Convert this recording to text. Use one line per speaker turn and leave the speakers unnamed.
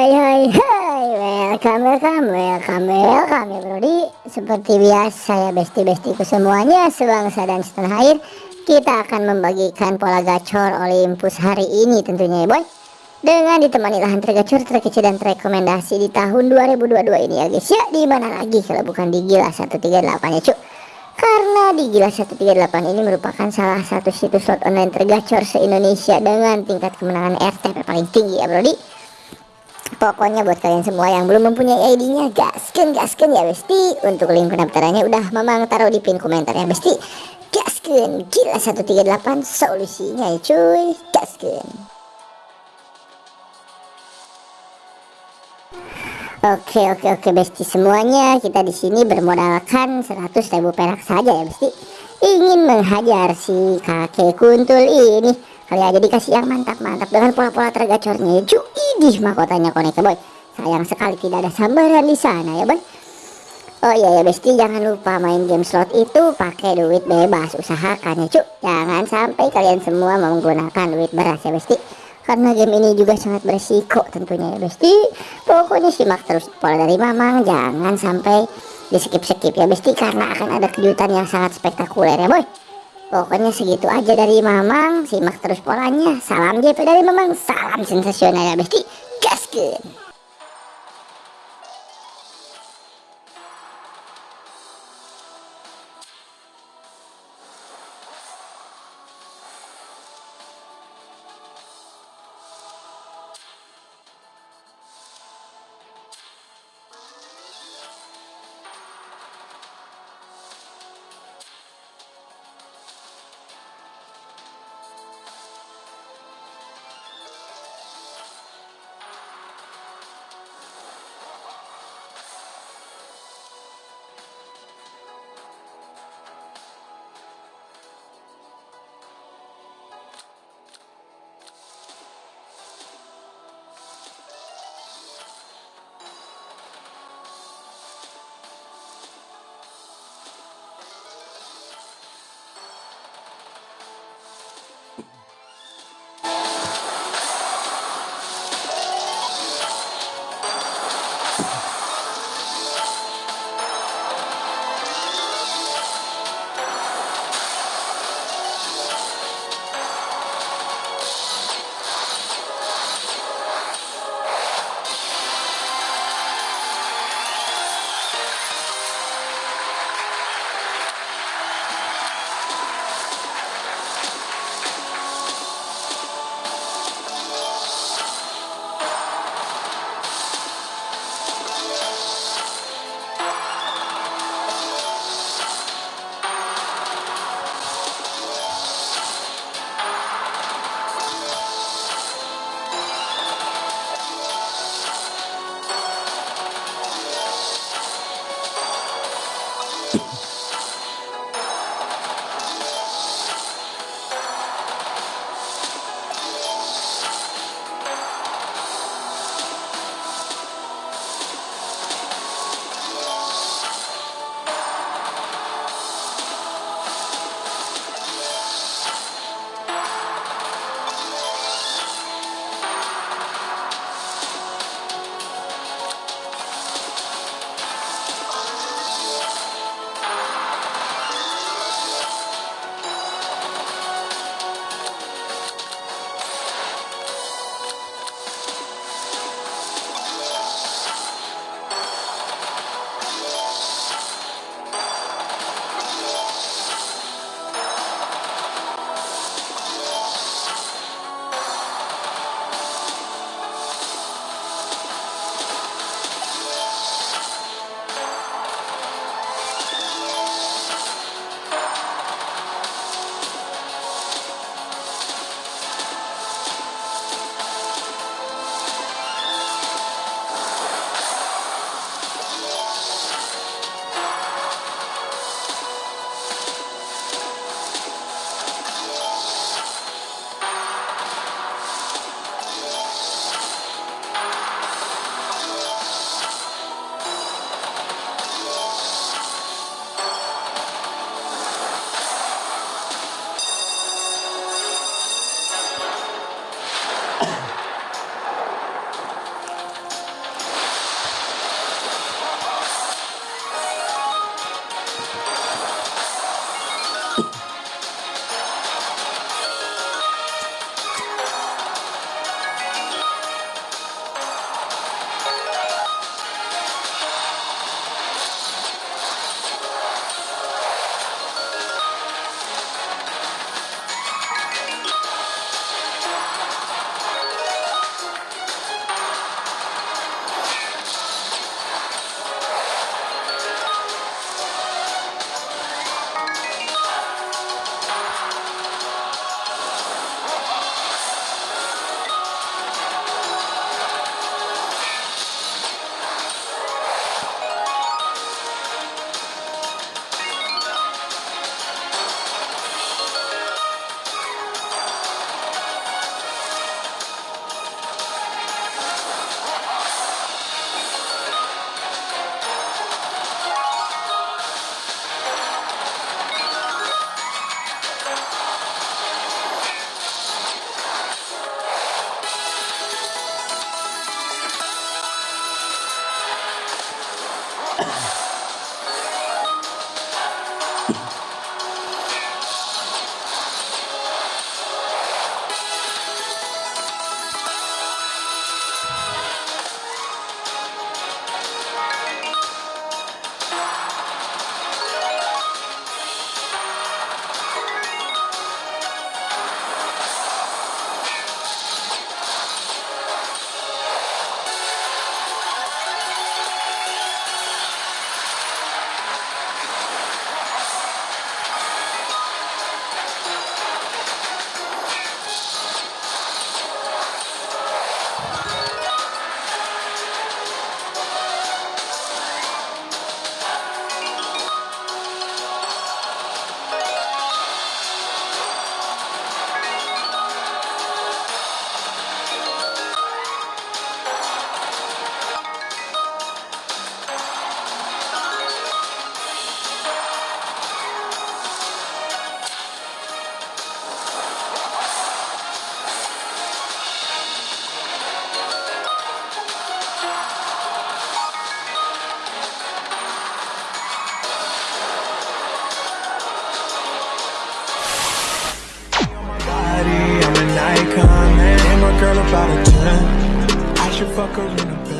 Hai hai hai Welcome welcome welcome welcome ya brodi Seperti biasa ya besti-bestiku semuanya Sebangsa dan setanah air Kita akan membagikan pola gacor Olympus hari ini tentunya ya boy. Dengan ditemani lahan tergacor terkecil dan terrekomendasi di tahun 2022 ini ya guys ya. Di mana lagi kalau bukan di Gila 138 ya cuk? Karena di Gila 138 ini merupakan salah satu situs slot online tergacor se-Indonesia dengan tingkat kemenangan RTP paling tinggi ya brodi Pokoknya buat kalian semua yang belum mempunyai ID-nya gasken gasken ya besti. Untuk link pendaftarannya udah memang taruh di pin komentar ya besti. Gasken gila 138 solusinya ya cuy. Gasken. Oke oke oke besti semuanya kita di sini bermodalkan 100.000 perak saja ya besti. Ingin menghajar si kakek kuntul ini Kali aja dikasih yang mantap-mantap dengan pola-pola tergacornya ya cuy. Idih mahkotanya konek boy. Sayang sekali tidak ada sambaran di sana ya boy. Oh iya ya besti jangan lupa main game slot itu pakai duit bebas usahakan ya cuy. Jangan sampai kalian semua menggunakan duit beras ya besti. Karena game ini juga sangat berisiko tentunya ya besti. Pokoknya simak terus pola dari mamang jangan sampai di skip-skip ya besti karena akan ada kejutan yang sangat spektakuler ya boy. Pokoknya segitu aja dari Mamang Simak terus polanya. Salam JP dari Mamang Salam sensasional ya besti about a 10 I should
fuck her in the bed